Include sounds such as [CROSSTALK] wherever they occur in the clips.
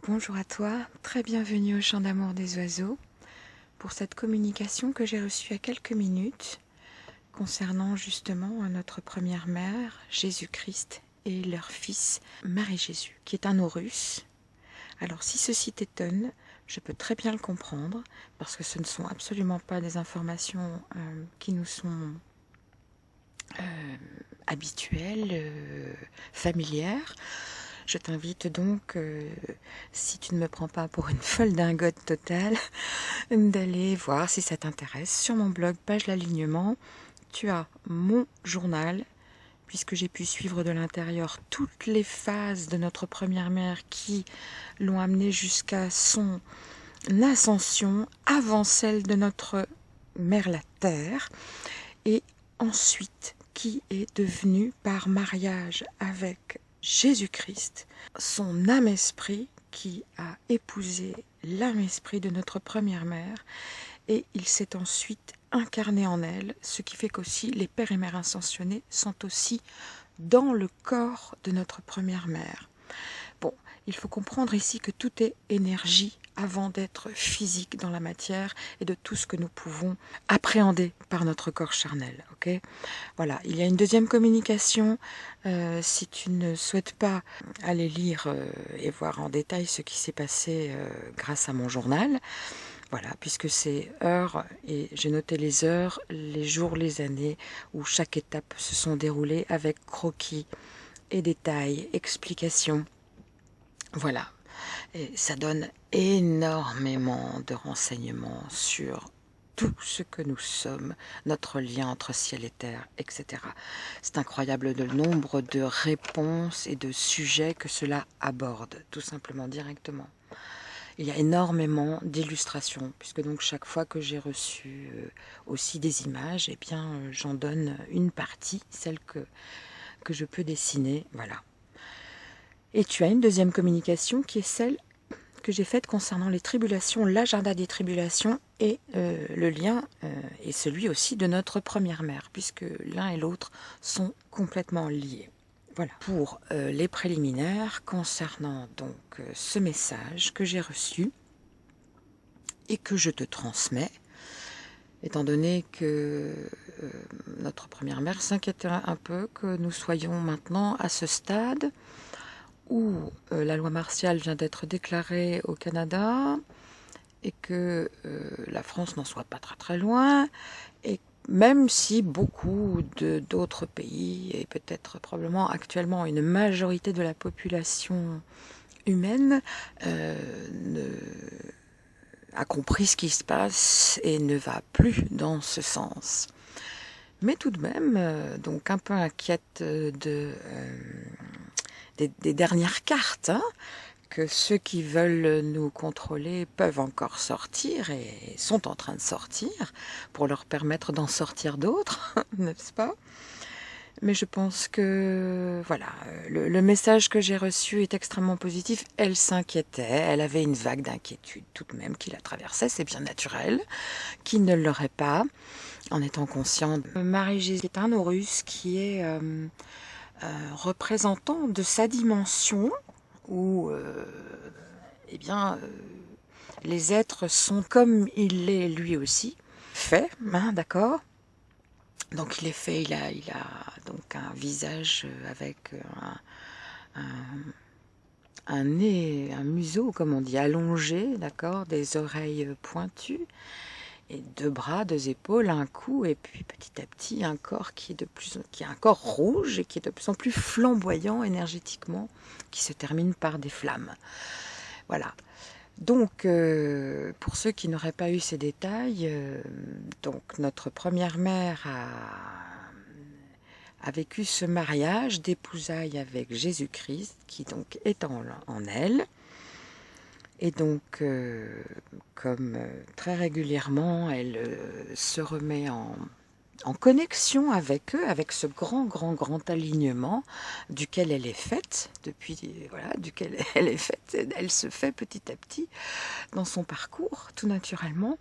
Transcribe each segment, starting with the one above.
Bonjour à toi, très bienvenue au Chant d'amour des oiseaux pour cette communication que j'ai reçue a quelques minutes concernant justement notre première mère, Jésus-Christ, et leur fils, Marie-Jésus, qui est un Horus. Alors si ceci t'étonne, je peux très bien le comprendre, parce que ce ne sont absolument pas des informations euh, qui nous sont euh, habituelles, euh, familières. Je t'invite donc, euh, si tu ne me prends pas pour une folle dingote totale, [LAUGHS] d'aller voir si ça t'intéresse. Sur mon blog, page l'alignement, tu as mon journal, puisque j'ai pu suivre de l'intérieur toutes les phases de notre première mère qui l'ont amené jusqu'à son ascension avant celle de notre mère la Terre, et ensuite qui est devenue par mariage avec Jésus-Christ, son âme-esprit qui a épousé l'âme-esprit de notre première mère, et il s'est ensuite incarné en elle, ce qui fait qu'aussi les pères et mères ascensionnés sont aussi dans le corps de notre première mère. Il faut comprendre ici que tout est énergie avant d'être physique dans la matière et de tout ce que nous pouvons appréhender par notre corps charnel. Voilà, il y a une deuxième communication. Euh, si tu ne souhaites pas aller lire euh, et voir en détail ce qui s'est passé euh, grâce à mon journal, voilà, puisque c'est heures, et j'ai noté les heures, les jours, les années, où chaque étape se sont déroulées avec croquis et détails, explications. Voilà, et ça donne énormément de renseignements sur tout ce que nous sommes, notre lien entre ciel et terre, etc. C'est incroyable le nombre de réponses et de sujets que cela aborde, tout simplement directement. Il y a énormément d'illustrations, puisque donc chaque fois que j'ai reçu euh, aussi des images, eh bien euh, j'en donne une partie, celle que, que je peux dessiner, voilà. Et tu as une deuxième communication qui est celle que j'ai faite concernant les tribulations, l'agenda des tribulations et euh, le lien euh, est celui aussi de notre première mère, puisque l'un et l'autre sont complètement liés. Voilà pour euh, les préliminaires concernant donc ce message que j'ai reçu et que je te transmets, étant donné que notre première mère s'inquiétait un peu que nous soyons maintenant à ce stade où euh, la loi martiale vient d'être déclarée au Canada et que euh, la France n'en soit pas très très loin, et même si beaucoup d'autres pays, et peut-être probablement actuellement une majorité de la population humaine, euh, a compris ce qui se passe et ne va plus dans ce sens. Mais tout de même, donc un peu inquiète de des, dernières cartes, hein, que ceux qui veulent nous contrôler peuvent encore sortir et sont en train de sortir pour leur permettre d'en sortir d'autres, [LAUGHS] n'est-ce pas? Mais je pense que voilà, le, message que j'ai reçu est extrêmement positif. Elle s'inquiétait, elle avait une vague d'inquiétude tout de même qui la traversait, c'est bien naturel, qui ne l'aurait pas, en étant conscient. Marie-Jésus est un Horus qui est euh, représentant de sa dimension où euh, eh bien, euh, les êtres sont comme il l'est lui aussi, fait, hein, d'accord? Donc il est fait, il a, il donc un visage avec un, nez, un museau, comme on dit, allongé, d'accord, des oreilles pointues, deux bras, deux épaules, un cou, et puis petit à petit un corps qui est de plus, qui un corps rouge et qui est de plus en plus flamboyant énergétiquement, qui se termine par des flammes. Voilà. Donc, euh, pour ceux qui n'auraient pas eu ces détails, euh, donc notre première mère a, vécu ce mariage d'épousailles avec Jésus-Christ, qui donc est en elle. Et donc, euh, comme euh, très régulièrement, elle euh, se remet en, connexion avec eux, avec ce grand, grand, grand alignement duquel elle est faite, depuis, voilà, duquel [LAUGHS] elle est faite, elle se fait petit à petit dans son parcours, tout naturellement.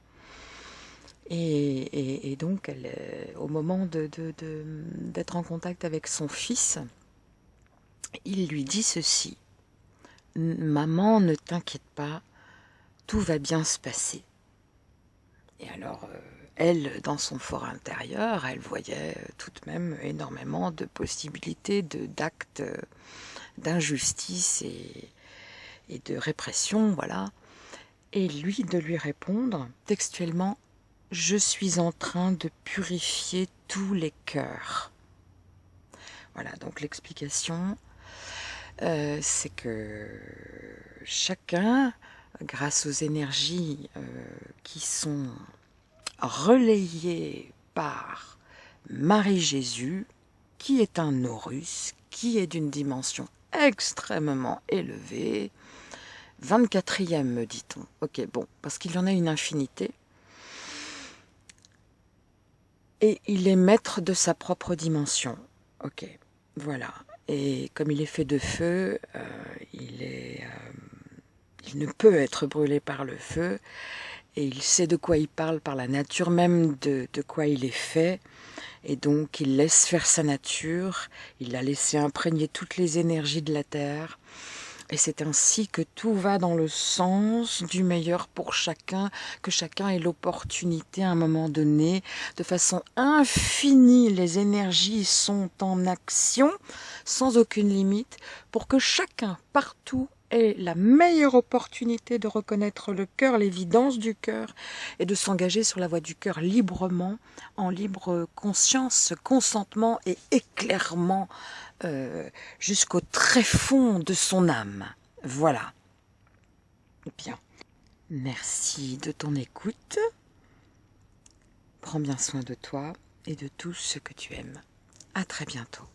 Et, donc, elle, au moment d'être en contact avec son fils, il lui dit ceci. Maman, ne t'inquiète pas, tout va bien se passer. Et alors, euh, elle, dans son fort intérieur, elle voyait euh, tout de même énormément de possibilités d'actes euh, d'injustice et, et de répression, voilà. Et lui de lui répondre textuellement Je suis en train de purifier tous les cœurs. Voilà, donc l'explication, c'est que chacun grâce aux énergies euh, qui sont relayées par Marie-Jésus, qui est un Horus, qui est d'une dimension extrêmement élevée, 24e me dit-on. Ok, bon, parce qu'il y en a une infinité. Et il est maître de sa propre dimension. Ok, voilà. Et comme il est fait de feu, euh, il est... Euh, il ne peut être brûlé par le feu, et il sait de quoi il parle par la nature même de, de quoi il est fait, et donc il laisse faire sa nature, il a laissé imprégner toutes les énergies de la terre, et c'est ainsi que tout va dans le sens du meilleur pour chacun, que chacun ait l'opportunité à un moment donné, de façon infinie, les énergies sont en action, sans aucune limite, pour que chacun, partout, est la meilleure opportunité de reconnaître le cœur, l'évidence du cœur, et de s'engager sur la voie du cœur librement, en libre conscience, consentement et éclairement euh, jusqu'au très fond de son âme. Voilà. Bien. Merci de ton écoute. Prends bien soin de toi et de tout ce que tu aimes. À très bientôt.